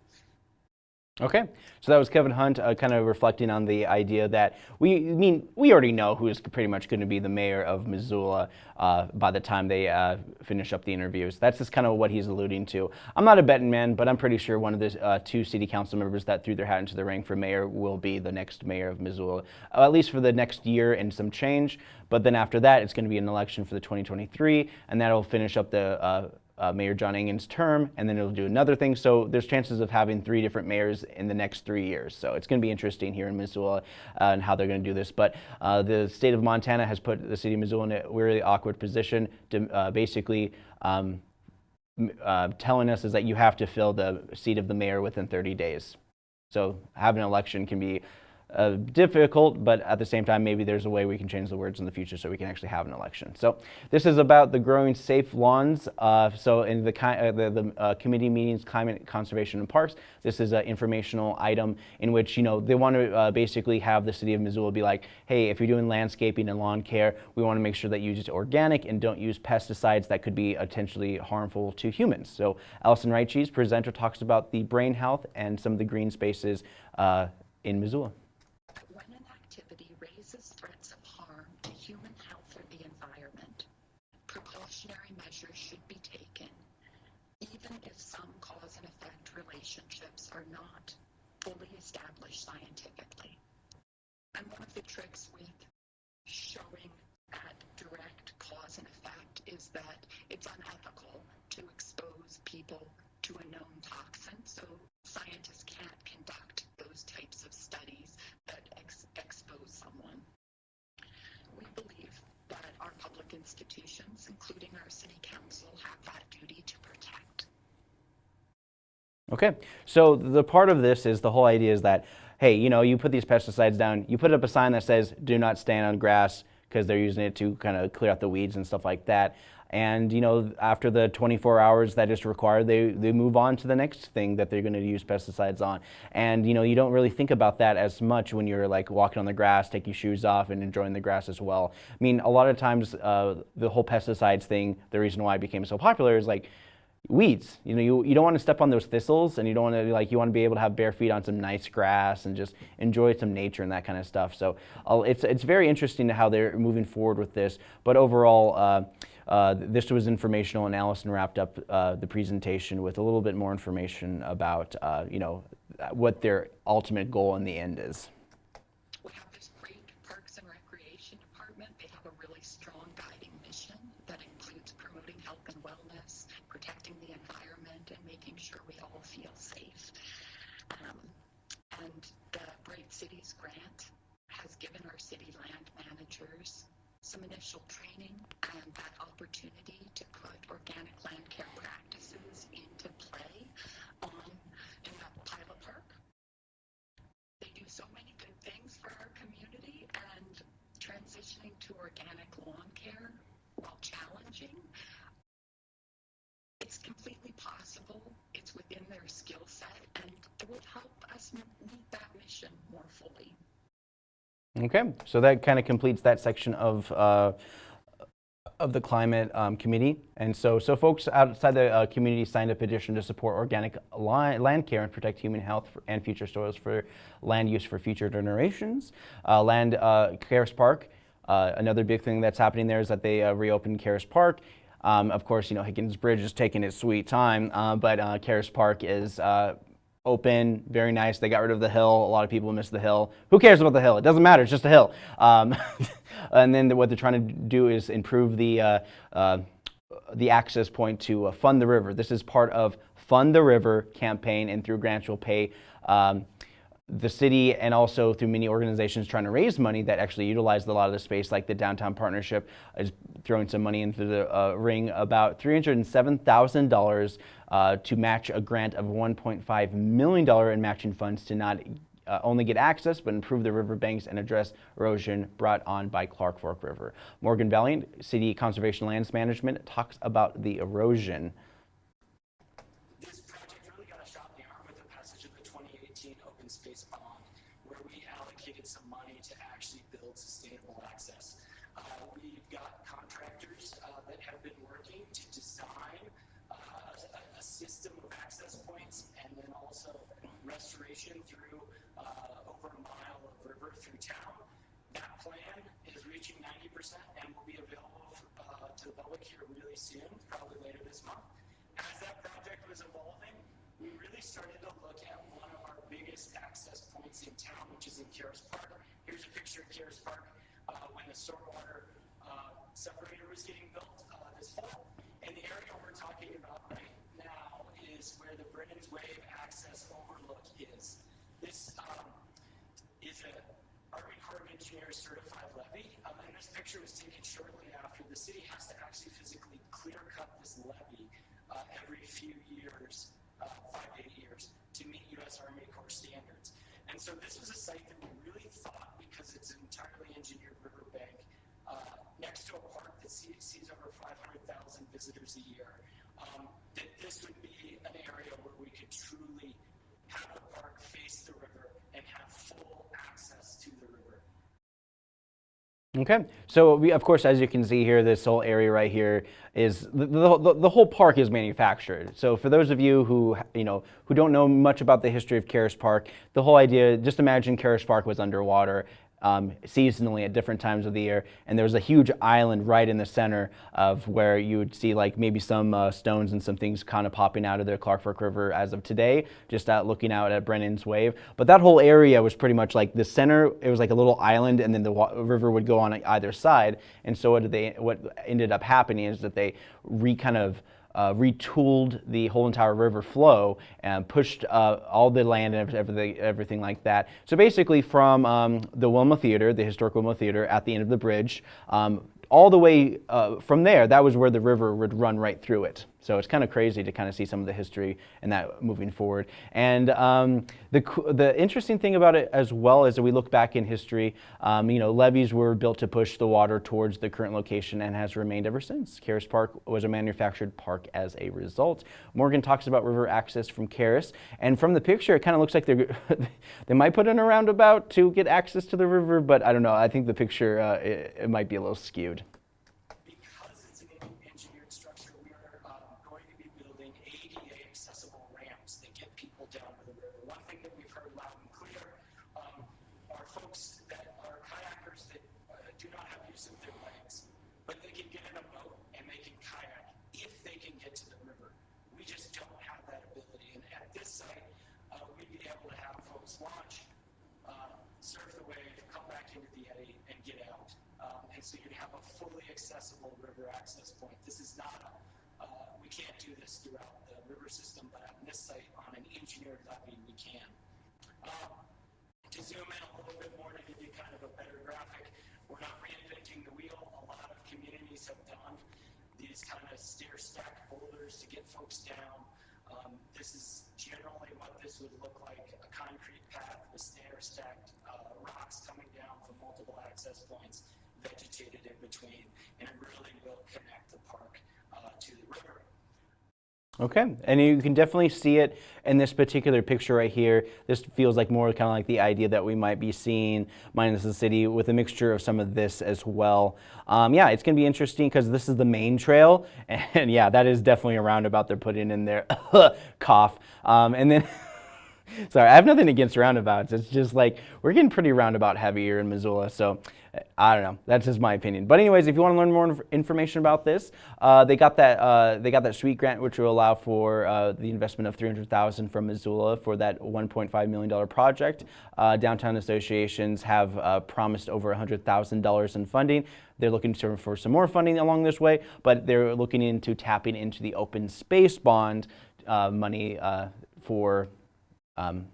Okay, so that was Kevin Hunt uh, kind of reflecting on the idea that we I mean we already know who is pretty much going to be the mayor of Missoula uh, by the time they uh, finish up the interviews. That's just kind of what he's alluding to. I'm not a betting man, but I'm pretty sure one of the uh, two city council members that threw their hat into the ring for mayor will be the next mayor of Missoula, uh, at least for the next year and some change. But then after that, it's going to be an election for the 2023, and that'll finish up the uh, Mayor John Engen's term, and then it'll do another thing. So there's chances of having three different mayors in the next three years. So it's going to be interesting here in Missoula uh, and how they're going to do this. But uh, the state of Montana has put the city of Missoula in a really awkward position to uh, basically um, uh, telling us is that you have to fill the seat of the mayor within 30 days. So having an election can be uh, difficult, but at the same time, maybe there's a way we can change the words in the future so we can actually have an election. So this is about the growing safe lawns. Uh, so in the, uh, the, the uh, committee meetings, climate conservation and parks, this is an informational item in which, you know, they want to uh, basically have the city of Missoula be like, hey, if you're doing landscaping and lawn care, we want to make sure that you use organic and don't use pesticides that could be potentially harmful to humans. So Allison Reitchees, presenter, talks about the brain health and some of the green spaces uh, in Missoula. Are not fully established scientifically. And one of the tricks with showing that direct cause and effect is that it's unethical to expose people to a known toxin. So scientists can't conduct those types of studies that ex expose someone. We believe that our public institutions, including our city council, have that duty to. Okay, so the part of this is the whole idea is that, hey, you know, you put these pesticides down, you put up a sign that says, do not stand on grass because they're using it to kind of clear out the weeds and stuff like that. And you know, after the 24 hours that is required, they, they move on to the next thing that they're going to use pesticides on. And you know, you don't really think about that as much when you're like walking on the grass, taking shoes off, and enjoying the grass as well. I mean, a lot of times uh, the whole pesticides thing, the reason why it became so popular is like weeds. You know, you, you don't want to step on those thistles and you don't want to like, you want to be able to have bare feet on some nice grass and just enjoy some nature and that kind of stuff. So it's, it's very interesting to how they're moving forward with this. But overall, uh, uh, this was informational and Allison wrapped up uh, the presentation with a little bit more information about, uh, you know, what their ultimate goal in the end is. We have this great Parks and Recreation Department. They have a really strong guiding mission that includes promoting health and wellness, protecting the environment, and making sure we all feel safe. Um, and the Bright Cities Grant has given our city land managers initial training and that opportunity to put organic land care practices into play on in that pilot park. They do so many good things for our community and transitioning to organic lawn care, while challenging, it's completely possible. It's within their skill set and it would help us meet that mission more fully. Okay, so that kind of completes that section of uh, of the climate um, committee. And so, so folks outside the uh, community signed a petition to support organic land care and protect human health for, and future soils for land use for future generations. Uh, land uh, Caras Park. Uh, another big thing that's happening there is that they uh, reopened Caras Park. Um, of course, you know Higgins Bridge is taking its sweet time, uh, but Caras Park is open, very nice. They got rid of the hill. A lot of people miss the hill. Who cares about the hill? It doesn't matter. It's just a hill. Um, *laughs* and then what they're trying to do is improve the uh, uh, the access point to uh, Fund the River. This is part of Fund the River campaign, and through grants will pay. Um, the city and also through many organizations trying to raise money that actually utilize a lot of the space, like the Downtown Partnership is throwing some money into the uh, ring, about $307,000 uh, to match a grant of $1.5 million in matching funds to not uh, only get access, but improve the riverbanks and address erosion brought on by Clark Fork River. Morgan Valliant, City Conservation Lands Management, talks about the erosion. This project really got a shot in the arm with the passage of the 2018 Open Space Bond, where we allocated some money to actually build sustainable access. Uh, we've got contractors uh, that have been working to design uh, a, a system of access points and then also restoration through uh, over a mile of river through town. That plan is reaching 90% and will be available uh, to the public here really soon, probably later this month. As that project was evolving, we really started to look at one of our biggest access points in town, which is in Caras Park. Here's a picture of Caras Park uh, when the stormwater uh, separator was getting built uh, this fall. And the area we're talking about right now is where the Brennan's Wave access overlook is. This um, is a Army Corps of Engineers certified levee, um, and this picture was taken shortly after the city has to actually physically clear cut this levee uh, every few years, uh, five to eight years, to meet U.S. Army Corps standards. And so this was a site that we really thought, because it's an entirely engineered riverbank, uh, next to a park that sees, sees over 500,000 visitors a year, um, that this would be an area where we could truly have the park face the river and have full access to the river. Okay, so we, of course, as you can see here, this whole area right here is the, the, the, whole park is manufactured. So for those of you who you know who don't know much about the history of Caras Park, the whole idea, just imagine Caras Park was underwater um, seasonally at different times of the year. And there was a huge island right in the center of where you would see like maybe some uh, stones and some things kind of popping out of the Clark Fork River as of today, just out looking out at Brennan's Wave. But that whole area was pretty much like the center, it was like a little island and then the river would go on either side. And so what, they, what ended up happening is that they re kind of uh, retooled the whole entire river flow and pushed uh, all the land and everything, everything like that. So basically from um, the Wilma Theater, the historic Wilma Theater at the end of the bridge, um, all the way uh, from there, that was where the river would run right through it. So it's kind of crazy to kind of see some of the history and that moving forward. And um, the, the interesting thing about it as well is that we look back in history, um, you know, levees were built to push the water towards the current location and has remained ever since. Caras Park was a manufactured park as a result. Morgan talks about river access from Caras, and from the picture, it kind of looks like they're *laughs* they might put in a roundabout to get access to the river, but I don't know. I think the picture uh, it, it might be a little skewed. Because it's an engineered structure, we are um, going to be building ADA accessible ramps that get people down to the river. One thing that we've heard loud and clear um, are folks that are kayakers that uh, do not have use of their legs, but they can get in a boat and they can kayak if they can get to the river. We just don't have that ability. And at this site, uh, we'd be able to have folks launch, uh, surf the wave, come back into the eddy, and get out. Um, and so you'd have a fully accessible river access point. This is not a, uh, we can't do this throughout the river system, but on this site, on an engineered levee, we can. Um, to zoom in a little bit more to give you kind of a better graphic, we're not reinventing the wheel. A lot of communities have done these kind of stair stack boulders to get folks down. Um, this is generally what this would look like, a concrete path with stair stacked uh, rocks coming down from multiple access points, vegetated in between, and it really will connect the park uh, to the river. Okay, and you can definitely see it in this particular picture right here. This feels like more kind of like the idea that we might be seeing minus the city with a mixture of some of this as well. Um, yeah, it's to be interesting because this is the main trail, *laughs* and yeah, that is definitely a roundabout they're putting in there. *laughs* Cough. Um, and then. *laughs* Sorry, I have nothing against roundabouts. It's just like we're getting pretty roundabout heavy here in Missoula. So I don't know. That's just my opinion. But anyways, if you want to learn more inf information about this, uh, they got that uh, they got that sweet grant, which will allow for uh, the investment of 300,000 from Missoula for that 1.5 million dollar project. Uh, downtown associations have uh, promised over 100,000 dollars in funding. They're looking to, for some more funding along this way, but they're looking into tapping into the open space bond uh, money for um,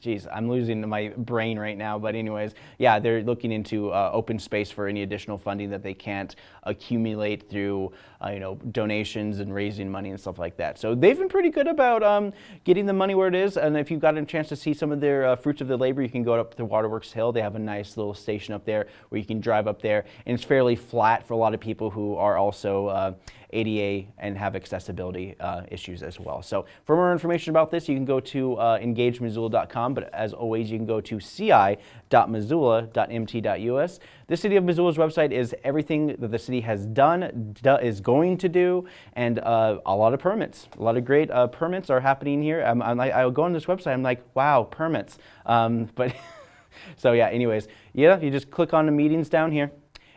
geez, I'm losing my brain right now. But anyways, yeah, they're looking into uh, open space for any additional funding that they can't accumulate through, uh, you know, donations and raising money and stuff like that. So they've been pretty good about um, getting the money where it is. And if you've got a chance to see some of their uh, fruits of the labor, you can go up to Waterworks Hill. They have a nice little station up there where you can drive up there. And it's fairly flat for a lot of people who are also uh, ADA and have accessibility uh, issues as well. So for more information about this, you can go to uh, engagemissoula.com, but as always, you can go to ci.missoula.mt.us. The City of Missoula's website is everything that the city has done, do, is going to do, and uh, a lot of permits. A lot of great uh, permits are happening here. I'm, I'm like, I go on this website, I'm like, wow, permits. Um, but *laughs* so yeah, anyways, yeah, you just click on the meetings down here,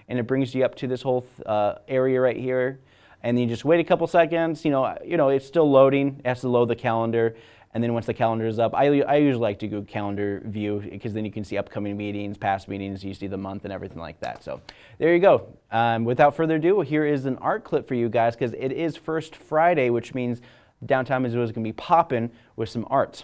and it brings you up to this whole uh, area right here and then you just wait a couple seconds. You know, you know it's still loading. It has to load the calendar, and then once the calendar is up, I, I usually like to go calendar view because then you can see upcoming meetings, past meetings, you see the month and everything like that. So there you go. Um, without further ado, here is an art clip for you guys because it is First Friday, which means downtown Missoula is going to be popping with some art.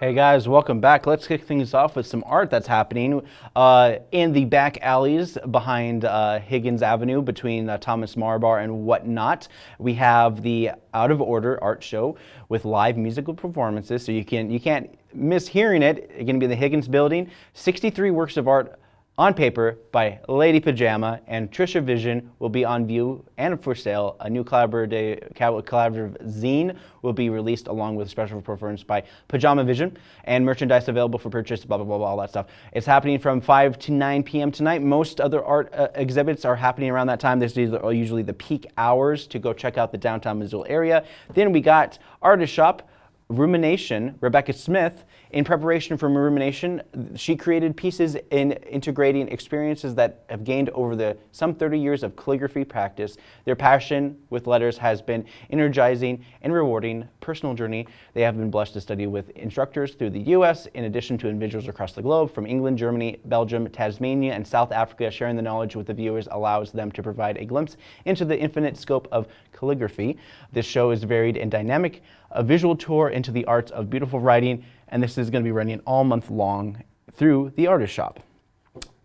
Hey guys, welcome back. Let's kick things off with some art that's happening uh, in the back alleys behind uh, Higgins Avenue between uh, Thomas Marbar and whatnot. We have the Out of Order art show with live musical performances, so you can you can't miss hearing it. It's going to be in the Higgins building. 63 works of art on paper by Lady Pajama and Trisha Vision will be on view and for sale. A new collaborative, collaborative zine will be released along with special performance by Pajama Vision and merchandise available for purchase, blah, blah, blah, blah, all that stuff. It's happening from 5 to 9 p.m. tonight. Most other art uh, exhibits are happening around that time. This is usually the peak hours to go check out the downtown Missoula area. Then we got Artist Shop, Rumination, Rebecca Smith, in preparation for Rumination, she created pieces in integrating experiences that have gained over the some 30 years of calligraphy practice. Their passion with letters has been energizing and rewarding personal journey. They have been blessed to study with instructors through the U.S. in addition to individuals across the globe from England, Germany, Belgium, Tasmania, and South Africa. Sharing the knowledge with the viewers allows them to provide a glimpse into the infinite scope of calligraphy. This show is varied and dynamic, a visual tour into the arts of beautiful writing and this is going to be running all month long through the artist shop.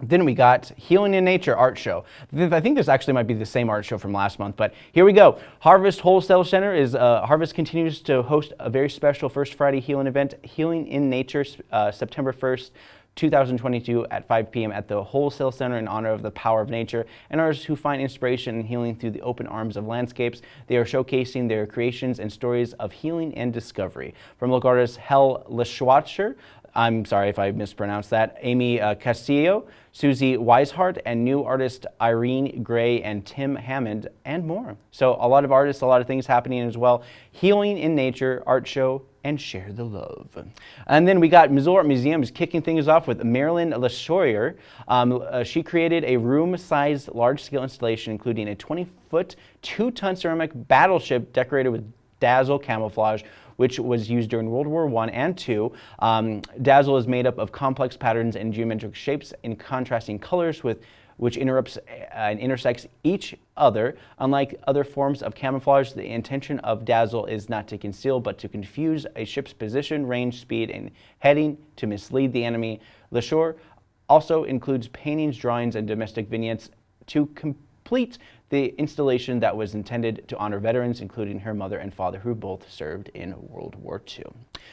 Then we got Healing in Nature art show. I think this actually might be the same art show from last month, but here we go. Harvest Wholesale Center is uh, Harvest continues to host a very special First Friday Healing event, Healing in Nature, uh, September 1st 2022 at 5 p.m. at the Wholesale Center in honor of the power of nature and artists who find inspiration and healing through the open arms of landscapes. They are showcasing their creations and stories of healing and discovery. From local artist Hel Leschwatscher, I'm sorry if I mispronounced that, Amy uh, Castillo, Susie Weishart, and new artist Irene Gray and Tim Hammond, and more. So a lot of artists, a lot of things happening as well. Healing in Nature art show and share the love. And then we got Missoula Art Museums kicking things off with Marilyn Lysohir. Um, uh, she created a room-sized large-scale installation including a 20-foot, two-ton ceramic battleship decorated with dazzle camouflage which was used during World War I and II. Um, dazzle is made up of complex patterns and geometric shapes in contrasting colors with which interrupts uh, and intersects each other. Unlike other forms of camouflage, the intention of dazzle is not to conceal, but to confuse a ship's position, range, speed, and heading to mislead the enemy. Lysohir also includes paintings, drawings, and domestic vignettes to complete the installation that was intended to honor veterans, including her mother and father, who both served in World War II.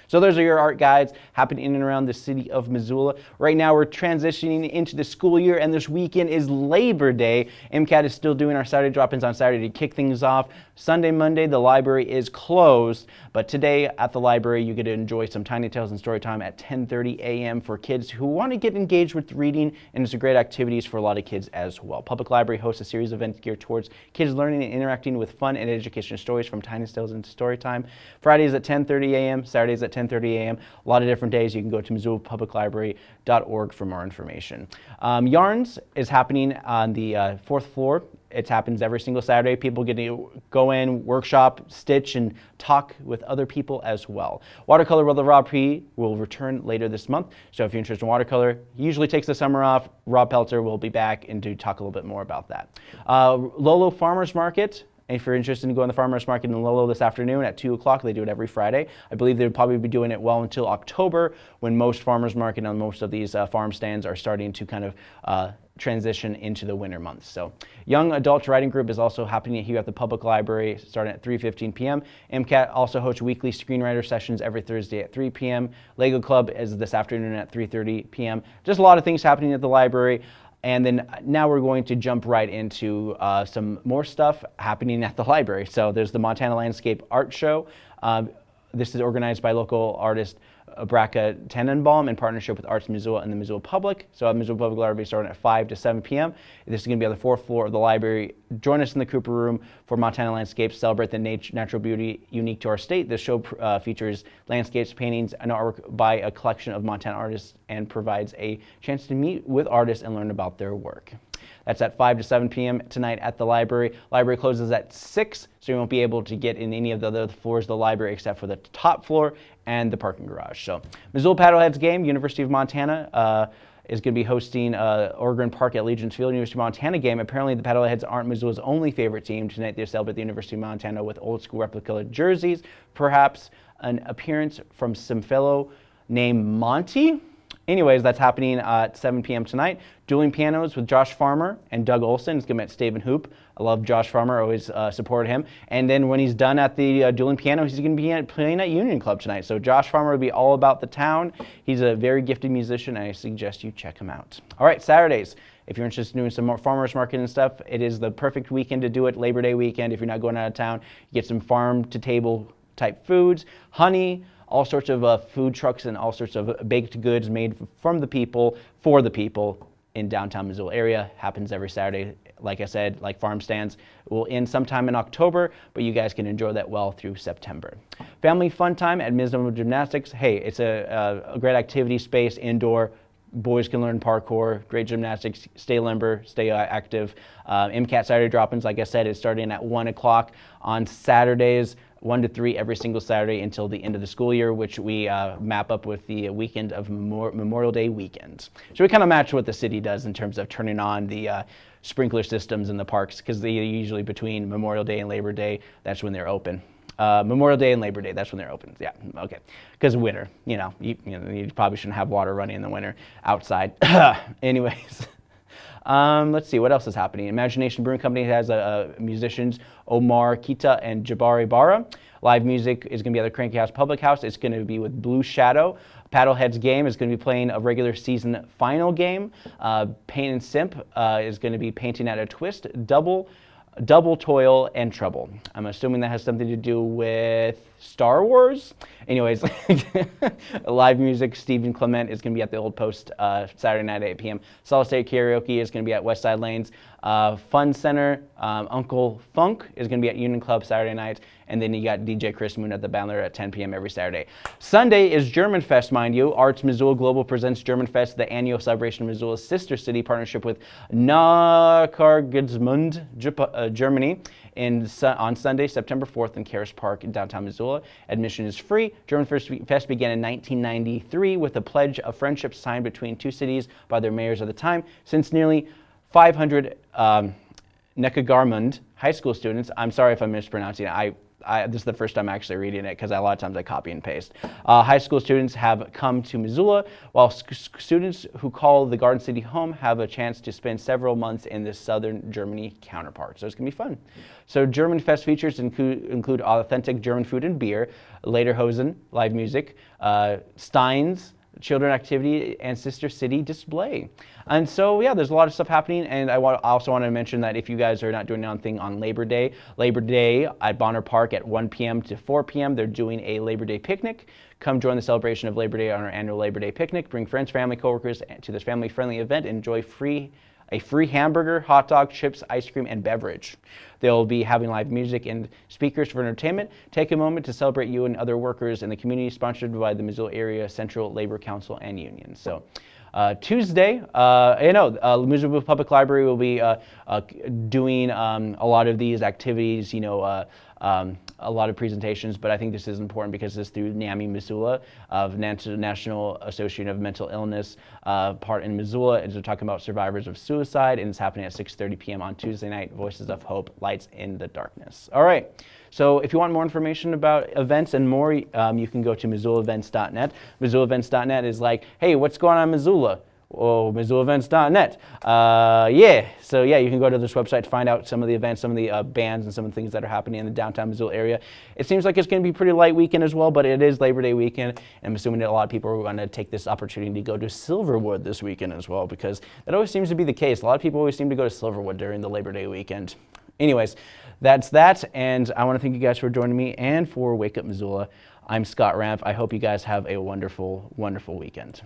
So those are your art guides happening in and around the city of Missoula. Right now we're transitioning into the school year and this weekend is Labor Day. MCAT is still doing our Saturday drop-ins on Saturday to kick things off. Sunday, Monday, the library is closed, but today at the library you get to enjoy some Tiny Tales and story time at 10.30 a.m. for kids who want to get engaged with reading and it's a great activities for a lot of kids as well. Public Library hosts a series of events geared towards kids learning and interacting with fun and educational stories from Tiny Tales and story time. Fridays at 10.30 a.m., Saturdays at 10.30 a.m. A lot of different days. You can go to MissoulaPublicLibrary.org for more information. Um, Yarns is happening on the uh, fourth floor it happens every single Saturday. People get to go in, workshop, stitch, and talk with other people as well. Watercolor with Rob P will return later this month. So if you're interested in watercolor, he usually takes the summer off. Rob Pelter will be back and to talk a little bit more about that. Uh, Lolo Farmers Market if you're interested in going to the farmers market in Lolo this afternoon at 2 o'clock, they do it every Friday. I believe they'll probably be doing it well until October when most farmers market and most of these uh, farm stands are starting to kind of uh, transition into the winter months. So Young Adult Writing Group is also happening here at the Public Library starting at 3.15 p.m. MCAT also hosts weekly screenwriter sessions every Thursday at 3 p.m. Lego Club is this afternoon at 3.30 p.m. Just a lot of things happening at the library. And then now we're going to jump right into uh, some more stuff happening at the library. So there's the Montana Landscape Art Show. Um, this is organized by local artist Braca Tenenbaum in partnership with Arts Missoula and the Missoula Public. So at Missoula Public Library starting at 5 to 7 p.m. This is going to be on the fourth floor of the library. Join us in the Cooper Room for Montana Landscapes. Celebrate the nat natural beauty unique to our state. This show uh, features landscapes, paintings, and artwork by a collection of Montana artists and provides a chance to meet with artists and learn about their work. That's at 5 to 7 p.m. tonight at the library. Library closes at 6, so you won't be able to get in any of the other floors of the library except for the top floor and the parking garage. So Missoula Paddleheads game, University of Montana. Uh, is going to be hosting uh, Ogren Park at Legends Field, University of Montana game. Apparently, the Paddleheads aren't Missoula's only favorite team. Tonight, they celebrate the University of Montana with old school replica jerseys, perhaps an appearance from some fellow named Monty. Anyways, that's happening at 7 p.m. tonight. Dueling pianos with Josh Farmer and Doug Olson. is going to be at Staven Hoop. I love Josh Farmer, always uh, supported him. And then when he's done at the uh, dueling piano, he's going to be at, playing at Union Club tonight. So Josh Farmer will be all about the town. He's a very gifted musician, and I suggest you check him out. All right, Saturdays. If you're interested in doing some more farmers market and stuff, it is the perfect weekend to do it. Labor Day weekend. If you're not going out of town, you get some farm to table type foods, honey, all sorts of uh, food trucks and all sorts of baked goods made from the people for the people in downtown Missoula area. Happens every Saturday. Like I said, like farm stands will end sometime in October, but you guys can enjoy that well through September. Family fun time at Missoula Gymnastics. Hey, it's a, a, great activity space, indoor, boys can learn parkour, great gymnastics, stay limber, stay active. Uh, MCAT Saturday drop-ins, like I said, is starting at 1 o'clock on Saturdays. 1 to 3 every single Saturday until the end of the school year, which we uh, map up with the weekend of Memorial Day weekend. So we kind of match what the city does in terms of turning on the uh, sprinkler systems in the parks because they usually between Memorial Day and Labor Day, that's when they're open. Uh, Memorial Day and Labor Day, that's when they're open. Yeah, okay. Because winter, you know, you, you know, you probably shouldn't have water running in the winter outside. *coughs* Anyways. *laughs* Um, let's see, what else is happening? Imagination Brewing Company has uh, musicians Omar Kita and Jabari Barra. Live music is going to be at the Cranky House Public House. It's going to be with Blue Shadow. Paddleheads game is going to be playing a regular season final game. Uh, Paint and Simp uh, is going to be painting at a twist. Double double toil and trouble. I'm assuming that has something to do with Star Wars. Anyways, *laughs* live music, Stephen Clement is going to be at the Old Post uh, Saturday night at 8 p.m. Solid State Karaoke is going to be at West Side Lanes. Uh, Fun Center, um, Uncle Funk is going to be at Union Club Saturday night. And then you got DJ Chris Moon at the Badlander at 10 p.m. every Saturday. Sunday is German Fest, mind you. Arts Missoula Global presents German Fest, the annual celebration of Missoula's sister city partnership with Neckargemünd, uh, Germany in, on Sunday, September 4th in Caras Park in downtown Missoula. Admission is free. German Fest began in 1993 with a pledge of friendship signed between two cities by their mayors at the time. Since nearly 500 um, Neckargemünd high school students, I'm sorry if I'm mispronouncing it, I I, this is the first time actually reading it because a lot of times I copy and paste. Uh, high school students have come to Missoula, while students who call the Garden City home have a chance to spend several months in the southern Germany counterpart. So it's going to be fun. So German Fest features include, include authentic German food and beer, Lederhosen, live music, uh, Steins, children activity and Sister City display. And so, yeah, there's a lot of stuff happening. And I also want to mention that if you guys are not doing anything on Labor Day, Labor Day at Bonner Park at 1 p.m. to 4 p.m., they're doing a Labor Day picnic. Come join the celebration of Labor Day on our annual Labor Day picnic. Bring friends, family, coworkers eh, to this family-friendly event. Enjoy free a free hamburger, hot dog, chips, ice cream, and beverage. They'll be having live music and speakers for entertainment. Take a moment to celebrate you and other workers in the community, sponsored by the Missoula Area Central Labor Council and Union. So. Uh, Tuesday, uh, you know, uh, Missoula Public Library will be uh, uh, doing um, a lot of these activities, you know, uh, um, a lot of presentations, but I think this is important because this is through NAMI Missoula of National Association of Mental Illness uh, part in Missoula. And they're talking about survivors of suicide, and it's happening at 6.30 p.m. on Tuesday night, Voices of Hope, Lights in the Darkness. All right. So if you want more information about events and more, um, you can go to MissoulaEvents.net. MissoulaEvents.net is like, hey, what's going on in Missoula? Oh, MissoulaEvents.net. Uh, yeah, so yeah, you can go to this website to find out some of the events, some of the uh, bands, and some of the things that are happening in the downtown Missoula area. It seems like it's going to be pretty light weekend as well, but it is Labor Day weekend, and I'm assuming that a lot of people are going to take this opportunity to go to Silverwood this weekend as well, because that always seems to be the case. A lot of people always seem to go to Silverwood during the Labor Day weekend. Anyways, that's that, and I want to thank you guys for joining me and for Wake Up Missoula. I'm Scott Ramp. I hope you guys have a wonderful, wonderful weekend.